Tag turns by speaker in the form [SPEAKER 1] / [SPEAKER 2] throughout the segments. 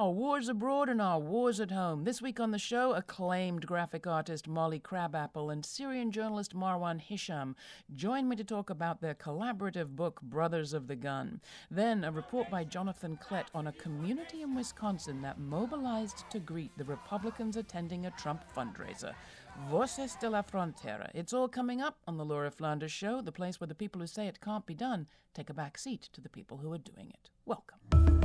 [SPEAKER 1] our wars abroad and our wars at home. This week on the show, acclaimed graphic artist Molly Crabapple and Syrian journalist Marwan Hisham join me to talk about their collaborative book, Brothers of the Gun. Then, a report by Jonathan Klett on a community in Wisconsin that mobilized to greet the Republicans attending a Trump fundraiser. Voces de la Frontera. It's all coming up on the Laura Flanders Show, the place where the people who say it can't be done take a back seat to the people who are doing it. Welcome.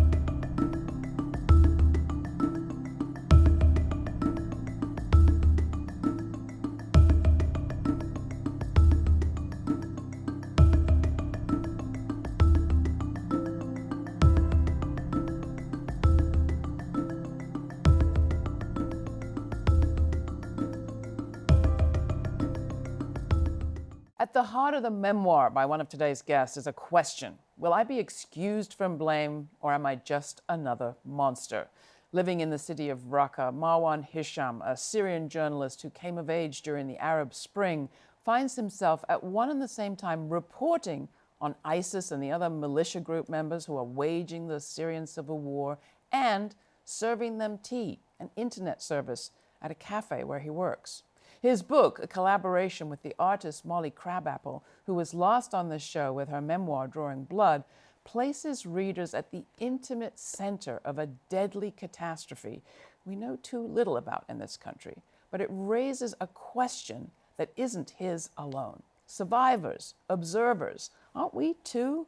[SPEAKER 1] At the heart of the memoir by one of today's guests is a question Will I be excused from blame, or am I just another monster? Living in the city of Raqqa, Marwan Hisham, a Syrian journalist who came of age during the Arab Spring, finds himself at one and the same time reporting on ISIS and the other militia group members who are waging the Syrian civil war and serving them tea, an internet service, at a cafe where he works. His book, a collaboration with the artist Molly Crabapple, who was lost on this show with her memoir Drawing Blood, places readers at the intimate center of a deadly catastrophe we know too little about in this country, but it raises a question that isn't his alone. Survivors, observers, aren't we too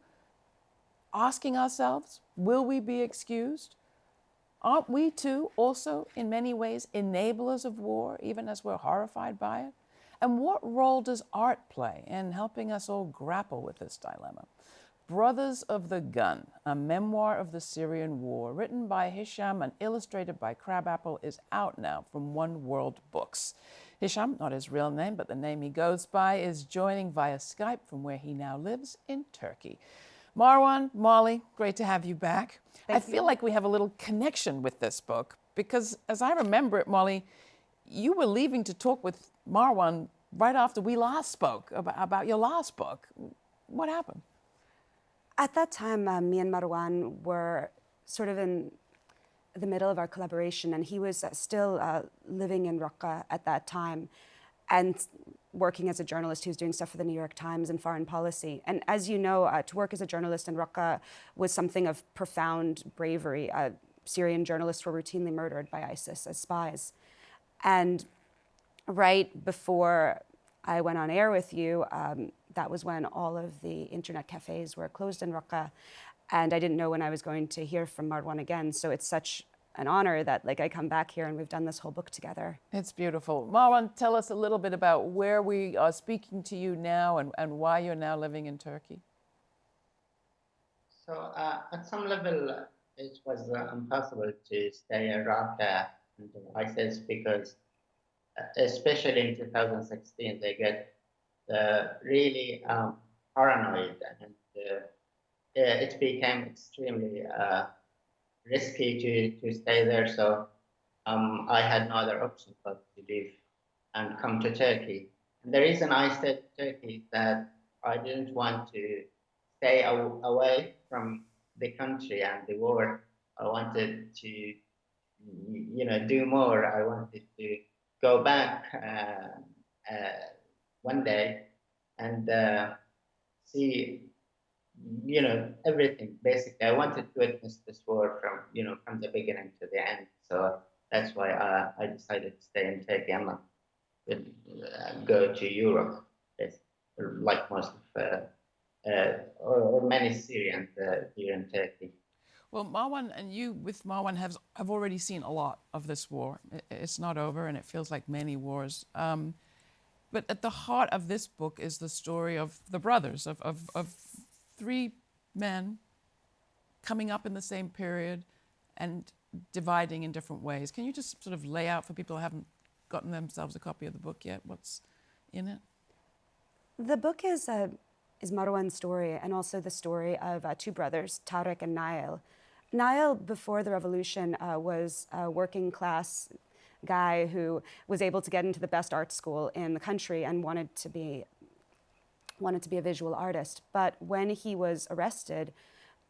[SPEAKER 1] asking ourselves, will we be excused? Aren't we too also, in many ways, enablers of war, even as we're horrified by it? And what role does art play in helping us all grapple with this dilemma? Brothers of the Gun, a memoir of the Syrian war, written by Hisham and illustrated by Crabapple, is out now from One World Books. Hisham, not his real name, but the name he goes by, is joining via Skype from where he now lives in Turkey. Marwan, Molly, great to have you back. Thank I feel like we have a little connection with this book because, as I remember it, Molly, you were leaving to talk with Marwan right after we last spoke about, about your last book. What happened?
[SPEAKER 2] At that time, uh, me and Marwan were sort of in the middle of our collaboration, and he was uh, still uh, living in Raqqa at that time. And working as a journalist who's doing stuff for the New York Times and foreign policy. And as you know, uh, to work as a journalist in Raqqa was something of profound bravery. Uh, Syrian journalists were routinely murdered by ISIS as spies. And right before I went on air with you, um, that was when all of the internet cafes were closed in Raqqa. And I didn't know when I was going to hear from Marwan again. So it's such an honor that like I come back here and we've done this whole book together.
[SPEAKER 1] It's beautiful. Marwan, tell us a little bit about where we are speaking to you now and, and why you're now living in Turkey.
[SPEAKER 3] So uh, at some level, it was uh, impossible to stay in Raqqa and ISIS because, uh, especially in 2016, they get uh, really um, paranoid and uh, it became extremely risky to, to stay there. So um, I had no other option but to leave and come to Turkey. And the reason I said Turkey is that I didn't want to stay away from the country and the war. I wanted to, you know, do more. I wanted to go back uh, uh, one day and uh, see you know, everything basically. I wanted to witness this war from, you know, from the beginning to the end. So that's why uh, I decided to stay in Turkey and uh, go to Europe, like most of, uh, uh, or, many Syrians uh, here in Turkey.
[SPEAKER 1] Well, Marwan and you with Marwan have, have already seen a lot of this war. It's not over and it feels like many wars. Um, but at the heart of this book is the story of the brothers, of, of, of three men coming up in the same period and dividing in different ways. Can you just sort of lay out for people who haven't gotten themselves a copy of the book yet what's in it?
[SPEAKER 2] The book is, uh, is Marwan's story and also the story of uh, two brothers, Tarek and Nail. Nail, before the revolution, uh, was a working class guy who was able to get into the best art school in the country and wanted to be wanted to be a visual artist. But when he was arrested,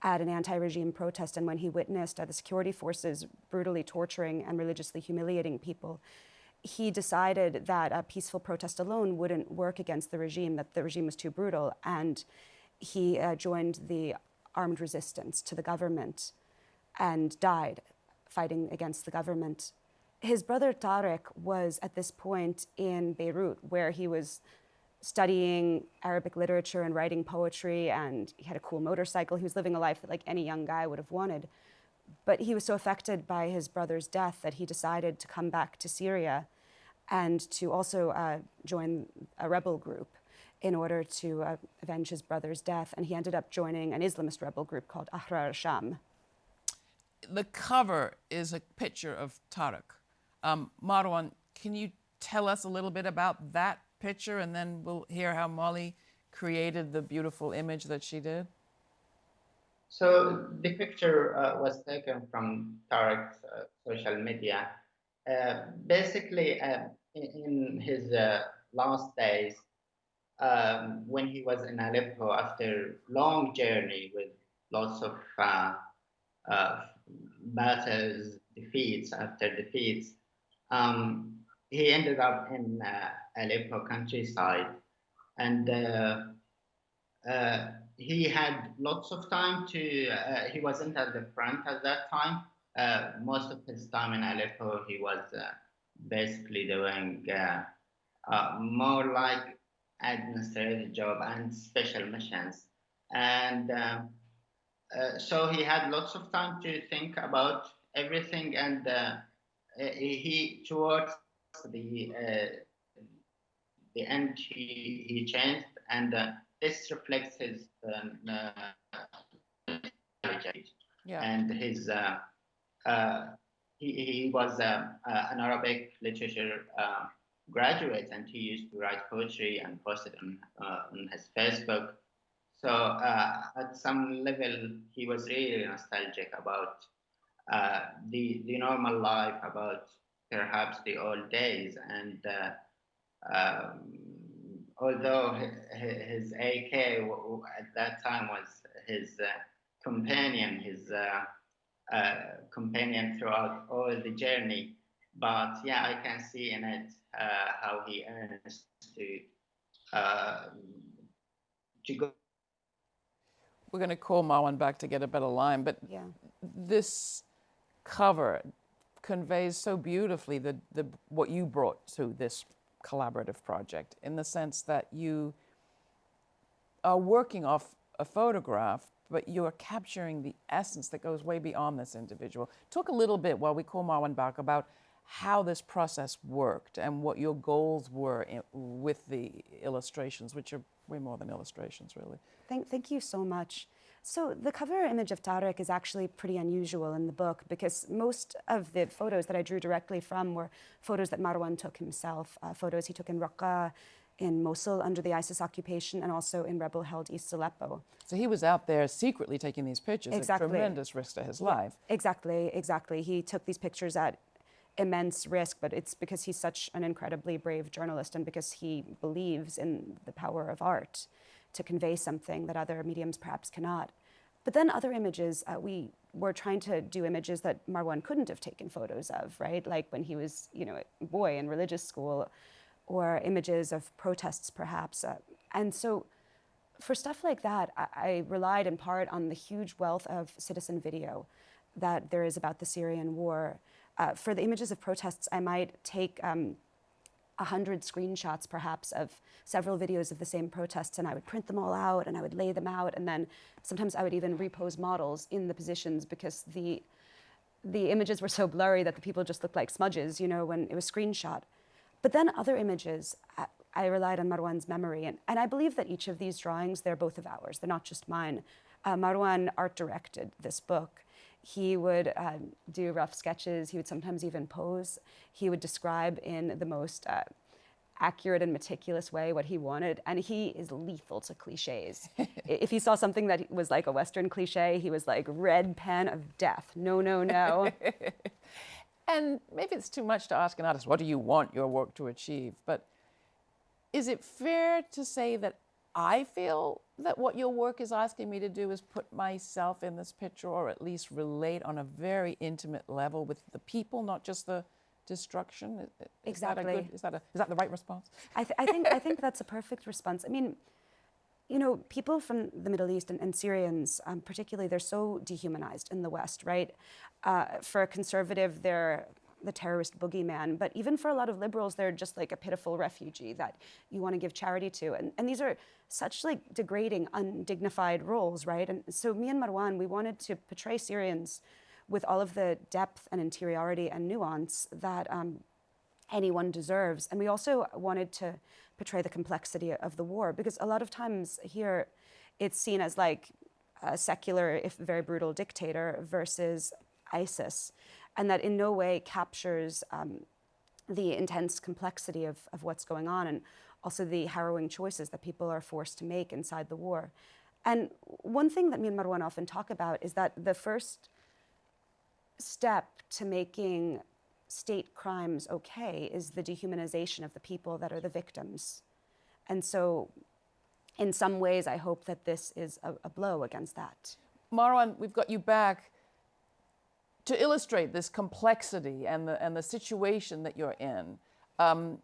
[SPEAKER 2] at an anti regime protest and when he witnessed uh, the security forces brutally torturing and religiously humiliating people, he decided that a peaceful protest alone wouldn't work against the regime, that the regime was too brutal, and he uh, joined the armed resistance to the government and died fighting against the government. His brother Tarek was at this point in Beirut, where he was studying Arabic literature and writing poetry, and he had a cool motorcycle. He was living a life that like any young guy would have wanted. But he was so affected by his brother's death that he decided to come back to Syria and to also uh, join a rebel group in order to uh, avenge his brother's death. And he ended up joining an Islamist rebel group called Ahrar Sham.
[SPEAKER 1] The cover is a picture of Tarek. Um, Marwan, can you tell us a little bit about that picture and then we'll hear how Molly created the beautiful image that she did?
[SPEAKER 3] So the picture uh, was taken from Tarek's uh, social media. Uh, basically, uh, in, in, his uh, last days, um, when he was in Aleppo after long journey with lots of uh, battles, defeats after defeats, um, he ended up in Aleppo countryside, and uh, uh, he had lots of time to. Uh, he wasn't at the front at that time. most of his time in Aleppo, he was basically doing more like administrative job and special missions. And um, uh, so he had lots of time to think about everything. And uh, he, towards the uh, the end he, he changed, and uh, this reflects his um, uh, yeah. and his uh, uh, he, he was uh, an Arabic literature graduate, and he used to write poetry and post it on, on his Facebook. So at some level, he was really nostalgic about the the normal life, about perhaps the old days, and um, although his AK at that time was his uh, companion, his uh, uh, companion throughout all the journey. But yeah, I can see in it uh, how he earns to um, to go.
[SPEAKER 1] We're going to call Marwan back to get a better line, but yeah. this cover conveys so beautifully the, the what you brought to this collaborative project in the sense that you are working off a photograph, but you are capturing the essence that goes way beyond this individual. Talk a little bit while we call Marwan back about how this process worked and what your goals were in, with the illustrations, which are way more than illustrations, really.
[SPEAKER 2] Thank, thank you so much. So the cover image of Tarek is actually pretty unusual in the book because most of the photos that I drew directly from were photos that Marwan took himself, uh, photos he took in Raqqa, in Mosul under the ISIS occupation, and also in rebel-held East Aleppo.
[SPEAKER 1] So he was out there secretly taking these pictures
[SPEAKER 2] exactly.
[SPEAKER 1] at tremendous risk to his life.
[SPEAKER 2] Exactly, exactly. He took these pictures at immense risk, but it's because he's such an incredibly brave journalist and because he believes in the power of art to convey something that other mediums perhaps cannot. But then other images, uh, we were trying to do images that Marwan couldn't have taken photos of, right? Like when he was, you know, a boy in religious school, or images of protests, perhaps. Uh, and so for stuff like that, I, I, relied in part on the huge wealth of citizen video that there is about the Syrian war. Uh, for the images of protests, I might take um, 100 screenshots perhaps of several videos of the same protests and I would print them all out and I would lay them out and then sometimes I would even repose models in the positions because the the images were so blurry that the people just looked like smudges, you know, when it was screenshot. But then other images, I, I relied on Marwan's memory and, and I believe that each of these drawings, they're both of ours, they're not just mine. Uh, Marwan art directed this book he would um, do rough sketches. He would sometimes even pose. He would describe in the most uh, accurate and meticulous way what he wanted. And he is lethal to cliches. if he saw something that was like a Western cliche, he was like, red pen of death. No, no, no.
[SPEAKER 1] and maybe it's too much to ask an artist, what do you want your work to achieve? But is it fair to say that I feel that what your work is asking me to do is put myself in this picture or at least relate on a very intimate level with the people, not just the destruction. Is
[SPEAKER 2] exactly.
[SPEAKER 1] That a good, is, that a, is that the right response?
[SPEAKER 2] I, th- I think I think that's a perfect response. I mean, you know, people from the Middle East and, and Syrians, um, particularly, they're so dehumanized in the West, right? Uh, for a conservative, they're the terrorist boogeyman. But even for a lot of liberals, they're just like a pitiful refugee that you want to give charity to. And, and these are such like degrading, undignified roles, right? And so me and Marwan, we wanted to portray Syrians with all of the depth and interiority and nuance that um, anyone deserves. And we also wanted to portray the complexity of the war because a lot of times here it's seen as like a secular, if very brutal dictator versus ISIS and that in no way captures um, the intense complexity of, of what's going on and also the harrowing choices that people are forced to make inside the war. And one thing that me and Marwan often talk about is that the first step to making state crimes okay is the dehumanization of the people that are the victims. And so, in some ways, I hope that this is a, a blow against that.
[SPEAKER 1] Marwan, we've got you back to illustrate this complexity and the, and the situation that you're in, um,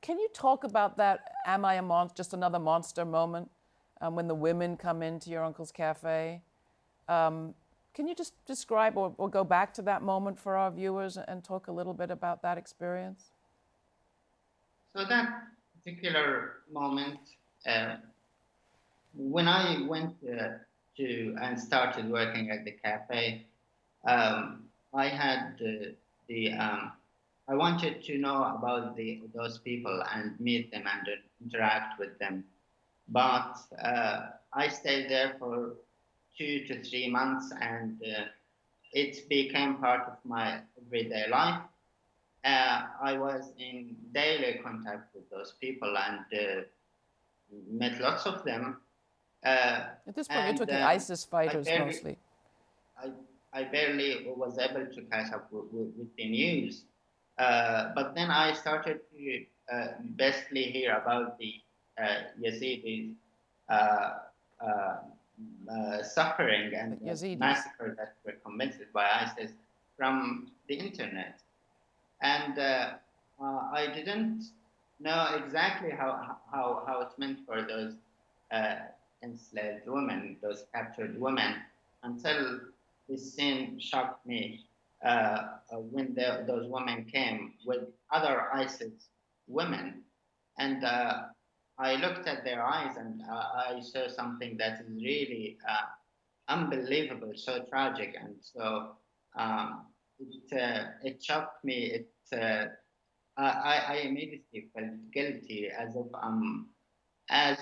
[SPEAKER 1] can you talk about that am I a monster, just another monster moment um, when the women come into your uncle's cafe? Um, can you just describe or, or, go back to that moment for our viewers and talk a little bit about that experience?
[SPEAKER 3] So that particular moment, uh, when I went uh, to and started working at the cafe, um, I had uh, the um, I wanted to know about the those people and meet them and interact with them, but uh, I stayed there for two to three months and uh, it became part of my everyday life. Uh, I was in daily contact with those people and uh, met lots of them.
[SPEAKER 1] Uh, At this point, you're talking ISIS fighters mostly.
[SPEAKER 3] I I barely was able to catch up with, with, with the news. Uh, but then I started to uh, basically hear about the uh, Yazidis uh, uh, uh, suffering and massacre that were committed by ISIS from the internet. And I didn't know exactly how, how, how it meant for those enslaved women, those captured women, until this scene shocked me uh, uh, when the, those women came with other ISIS women. And uh, I looked at their eyes and uh, I saw something that is really uh, unbelievable, so tragic. And so um, it, uh, it shocked me. It, I, I immediately felt guilty as if I'm, as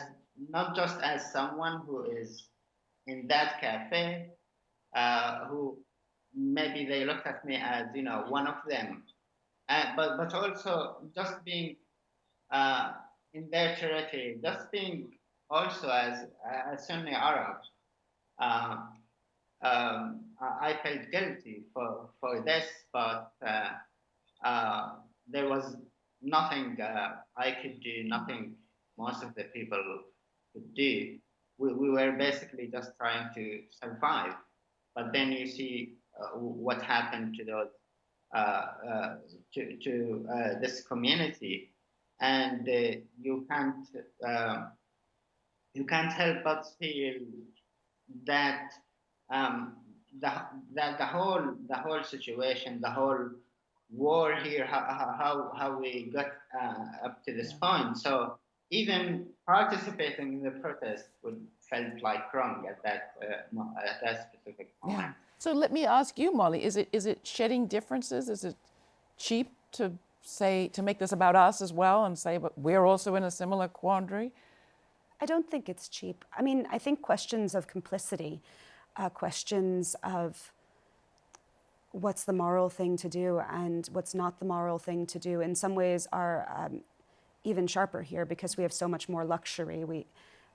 [SPEAKER 3] not just as someone who is in that cafe, uh, who maybe they looked at me as you know one of them, uh, but but also just being uh, in their territory, just being also as a Sunni Arab. Uh, um, I felt guilty for, for this, but uh, uh, there was nothing I could do, nothing most of the people could do. We, we were basically just trying to survive. But then you see uh, what happened to those uh, uh, to, to this community, and you can't um, you can't help but feel that um, the, that the whole the whole situation, the whole war here, how how, how we got uh, up to this point. So even participating in the protest would felt like wrong at that uh, at that specific moment. Yeah.
[SPEAKER 1] So let me ask you, Molly, is it is it shedding differences? Is it cheap to say to make this about us as well and say, but we're also in a similar quandary?
[SPEAKER 2] I don't think it's cheap. I mean, I think questions of complicity, uh, questions of what's the moral thing to do and what's not the moral thing to do, in some ways are um, even sharper here because we have so much more luxury. We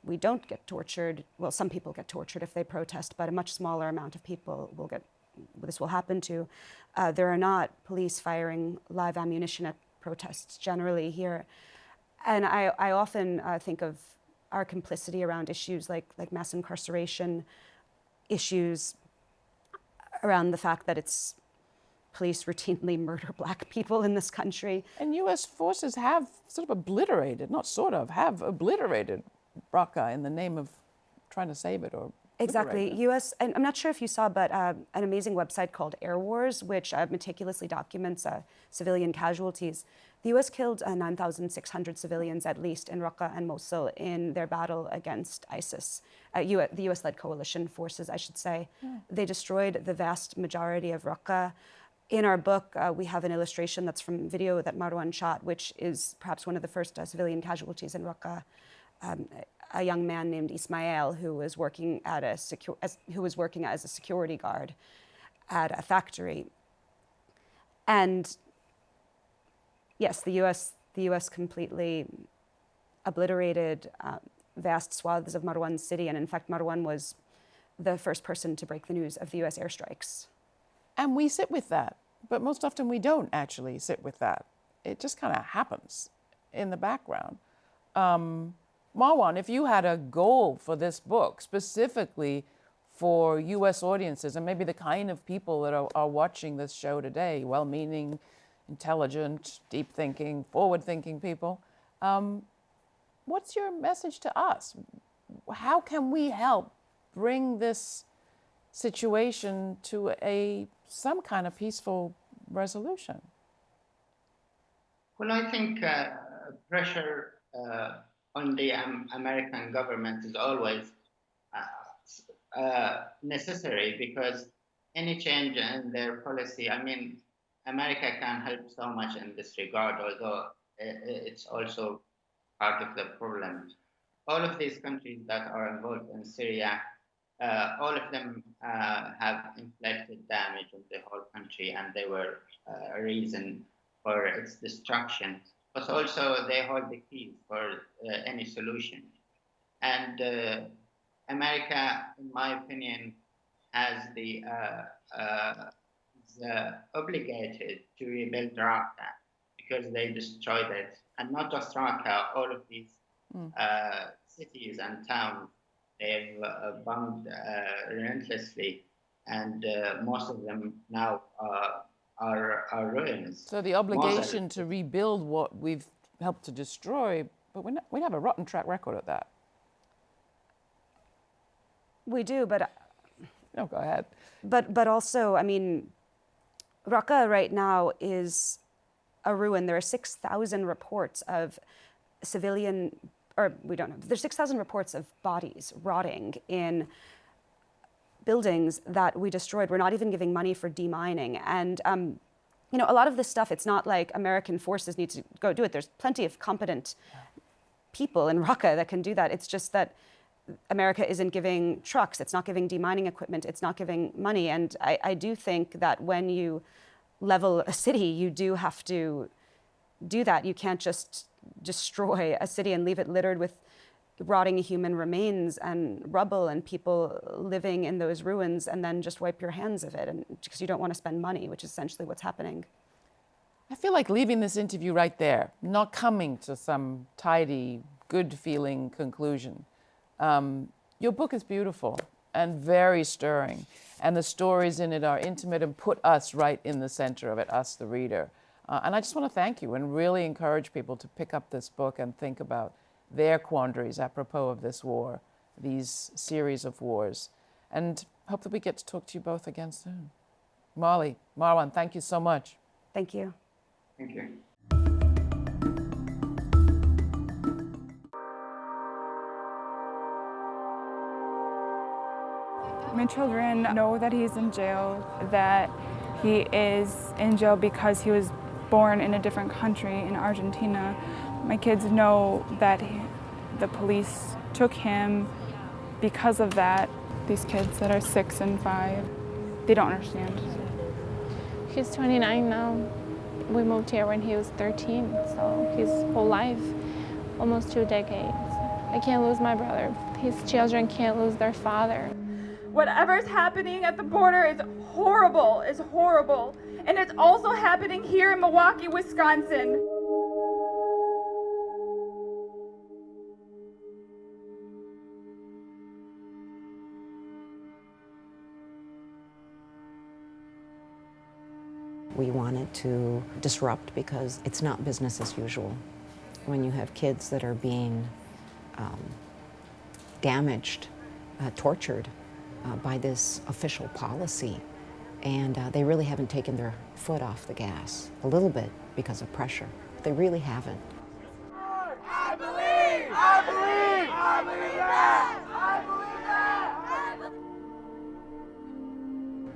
[SPEAKER 2] we don't get tortured. Well, some people get tortured if they protest, but a much smaller amount of people will get, this will happen to. Uh, there are not police firing live ammunition at protests generally here. And I, I often uh, think of our complicity around issues like, like mass incarceration, issues around the fact that it's police routinely murder black people in this country.
[SPEAKER 1] And U.S. forces have sort of obliterated, not sort of, have obliterated Raqqa in the name of trying to save it or
[SPEAKER 2] Exactly. U.S. And I'm not sure if you saw, but uh, an amazing website called Airwars, which uh, meticulously documents uh, civilian casualties. The U.S. killed uh, 9,600 civilians at least in Raqqa and Mosul in their battle against ISIS. U- the U.S.-led coalition forces, I should say. Yeah. They destroyed the vast majority of Raqqa. In our book, uh, we have an illustration that's from video that Marwan shot, which is perhaps one of the first uh, civilian casualties in Raqqa. Um, a young man named Ismail who was working at a secure, as, who was working as a security guard at a factory. And yes, the U.S. the U.S. completely obliterated uh, vast swaths of Marwan city, and in fact, Marwan was the first person to break the news of the U.S. airstrikes.
[SPEAKER 1] And we sit with that, but most often we don't actually sit with that. It just kind of happens in the background. Um, Marwan, if you had a goal for this book specifically for US audiences and maybe the kind of people that are, are watching this show today, well meaning, intelligent, deep thinking, forward thinking people, um, what's your message to us? How can we help bring this situation to a some kind of peaceful resolution?
[SPEAKER 3] Well, I think uh, pressure uh, on the um, American government is always uh, uh, necessary because any change in their policy, I mean, America can help so much in this regard, although it's also part of the problem. All of these countries that are involved in Syria, uh, all of them uh, have inflicted damage on the whole country and they were uh, a reason for its destruction but also they hold the keys for uh, any solution. And uh, America, in my opinion, has the, uh, uh the obligated to rebuild Raqqa because they destroyed it, and not just Raqqa, all of these mm. cities and towns they've uh, bombed uh, relentlessly, and uh, most of them now are, our ruins.
[SPEAKER 1] So the obligation to rebuild what we've helped to destroy, but we we have a rotten track record at that.
[SPEAKER 2] We do, but. Uh,
[SPEAKER 1] no, go ahead.
[SPEAKER 2] But, but also, I mean, Raqqa right now is a ruin. There are 6,000 reports of civilian, or we don't know, there's 6,000 reports of bodies rotting in buildings that we destroyed. We're not even giving money for demining. And um, you know, a lot of this stuff, it's not like American forces need to go do it. There's plenty of competent people in Raqqa that can do that. It's just that America isn't giving trucks, it's not giving demining equipment, it's not giving money. And I, I do think that when you level a city, you do have to do that. You can't just destroy a city and leave it littered with rotting human remains and rubble and people living in those ruins and then just wipe your hands of it and because you don't want to spend money which is essentially what's happening.
[SPEAKER 1] I feel like leaving this interview right there not coming to some tidy good feeling conclusion. Um, your book is beautiful and very stirring and the stories in it are intimate and put us right in the center of it us the reader uh, and i just want to thank you and really encourage people to pick up this book and think about their quandaries apropos of this war, these series of wars. And hope that we get to talk to you both again soon. Molly, Marwan, thank you so much.
[SPEAKER 2] Thank you.
[SPEAKER 3] Thank you.
[SPEAKER 4] My children know that he's in jail, that he is in jail because he was born in a different country, in Argentina. My kids know that he, the police took him because of that. These kids that are six and five, they don't understand.
[SPEAKER 5] He's 29 now. We moved here when he was 13, so his whole life, almost two decades. I can't lose my brother. His children can't lose their father.
[SPEAKER 6] Whatever's happening at the border is horrible, is horrible and it's also happening here in Milwaukee, Wisconsin.
[SPEAKER 7] We wanted to disrupt because it's not business as usual. When you have kids that are being um, damaged, uh, tortured uh, by this official policy, and uh, they really haven't taken their foot off the gas. A little bit because of pressure, but they really haven't.
[SPEAKER 8] I believe! I believe! I believe that!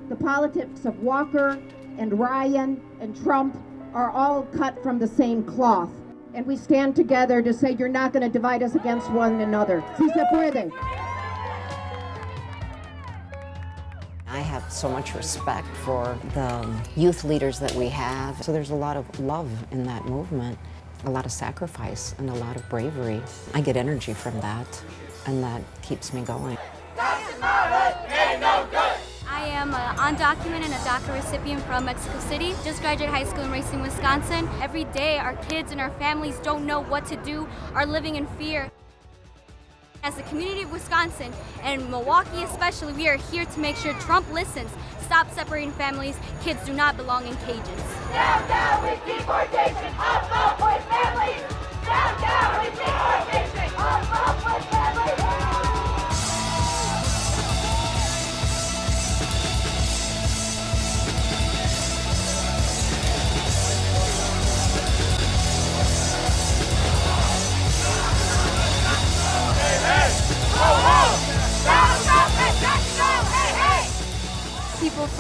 [SPEAKER 9] The politics of Walker and Ryan and Trump are all cut from the same cloth. And we stand together to say you're not going to divide us against one another. Si se puede.
[SPEAKER 7] So much respect for the youth leaders that we have. So there's a lot of love in that movement, a lot of sacrifice and a lot of bravery. I get energy from that, and that keeps me going.
[SPEAKER 10] I am uh, an undocumented and a DACA recipient from Mexico City. Just graduated high school in Racine, Wisconsin. Every day, our kids and our families don't know what to do, are living in fear. As the community of Wisconsin and Milwaukee especially, we are here to make sure Trump listens. Stop separating families. Kids do not belong in cages.
[SPEAKER 8] Down, down with deportation! Up, up with families! Down, down with deportation!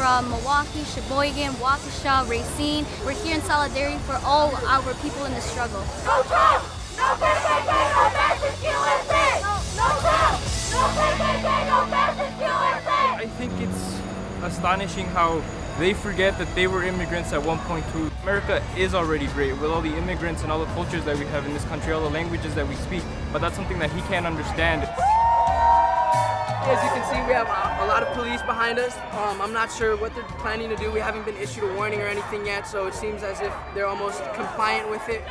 [SPEAKER 10] From Milwaukee, Sheboygan, Waukesha, Racine, we're here in solidarity for all our people in the struggle.
[SPEAKER 8] No Trump! No KKK! No fascist USA! No Trump! No KKK! No fascist USA!
[SPEAKER 11] I think it's astonishing how they forget that they were immigrants at one point too. America is already great with all the immigrants and all the cultures that we have in this country, all the languages that we speak, but that's something that he can't understand.
[SPEAKER 12] As you can see, we have a, a lot of police behind us. Um, I'm not sure what they're planning to do. We haven't been issued a warning or anything yet, so it seems as if they're almost compliant with it.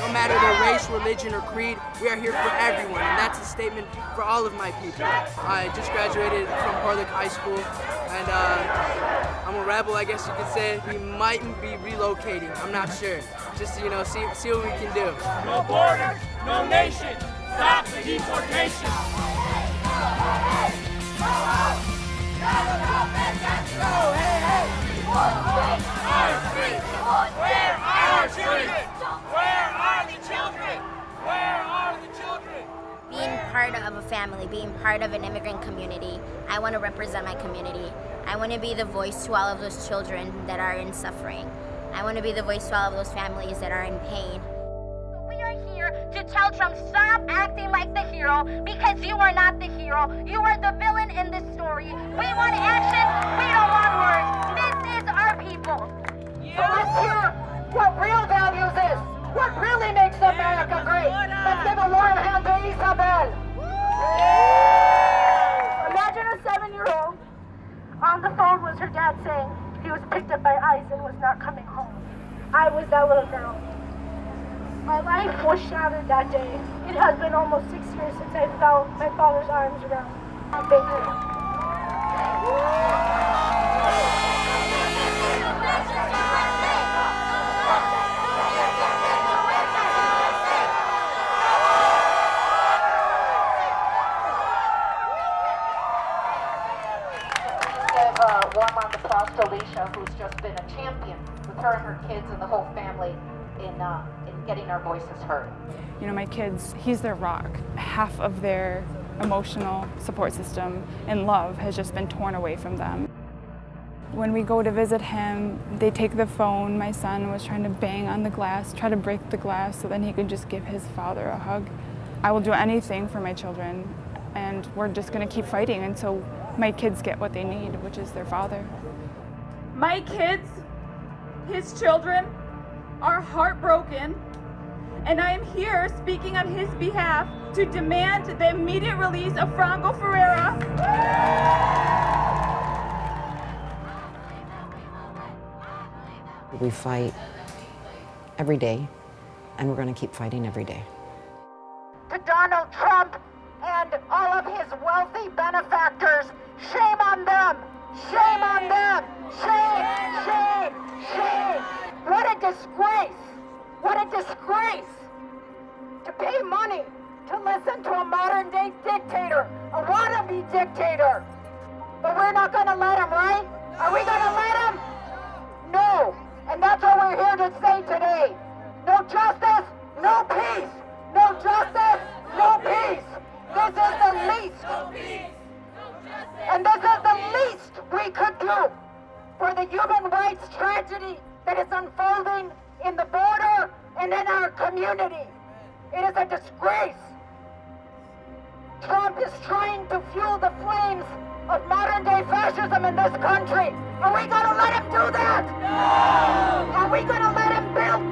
[SPEAKER 12] No matter their race, religion, or creed, we are here for everyone, and that's a statement for all of my people. I just graduated from Portland High School, and uh, I'm a rebel, I guess you could say. We mightn't be relocating, I'm not sure. Just you know, see, see what we can do.
[SPEAKER 8] No borders, no nation! Stop the deportation! Where are children? Where are the children? Where are the children?
[SPEAKER 13] Being part of a family, being part of an immigrant community, I want to represent my community. I want to be the voice to all of those children that are in suffering. I want to be the voice to all of those families that are in pain.
[SPEAKER 10] We are here to tell Trump stop acting like the hero because you are not the hero. You are the villain in this story. We want action. We don't want words. This is our people.
[SPEAKER 9] So let's hear what real values is. What really makes America great. Let's give a warm hand to Isabel.
[SPEAKER 6] Imagine a seven-year-old on the phone was her dad saying he was picked up by ICE and was not coming home. I was that little girl. My life was shattered that day. It has been almost six years since I felt my father's arms around my baby.
[SPEAKER 9] Give a warm applause to Alicia, who's just been a champion with her and her kids and the whole family in, uh, getting our voices heard.
[SPEAKER 4] You know, my kids, he's their rock. Half of their emotional support system and love has just been torn away from them. When we go to visit him, they take the phone. My son was trying to bang on the glass, try to break the glass so then he could just give his father a hug. I will do anything for my children, and we're just going to keep fighting until my kids get what they need, which is their father.
[SPEAKER 6] My kids, his children, are heartbroken, and I am here speaking on his behalf to demand the immediate release of Franco Ferreira.
[SPEAKER 7] We fight every day, and we're going to keep fighting every day.
[SPEAKER 9] To Donald Trump and all of his wealthy benefactors, shame on them! Shame on them! Shame
[SPEAKER 6] disgrace! What a disgrace! To pay money to listen to a modern day dictator, a wannabe dictator! But we're not gonna let him, right? Are we gonna let him? No! And that's what we're here to say today. No justice, no peace! No justice, no peace! This is the least! And this is the least we could do for the human rights tragedy that is unfolding in the border and in our community. It is a disgrace. Trump is trying to fuel the flames of modern day fascism in this country. Are we going to let him do that? No! Are we going to let him build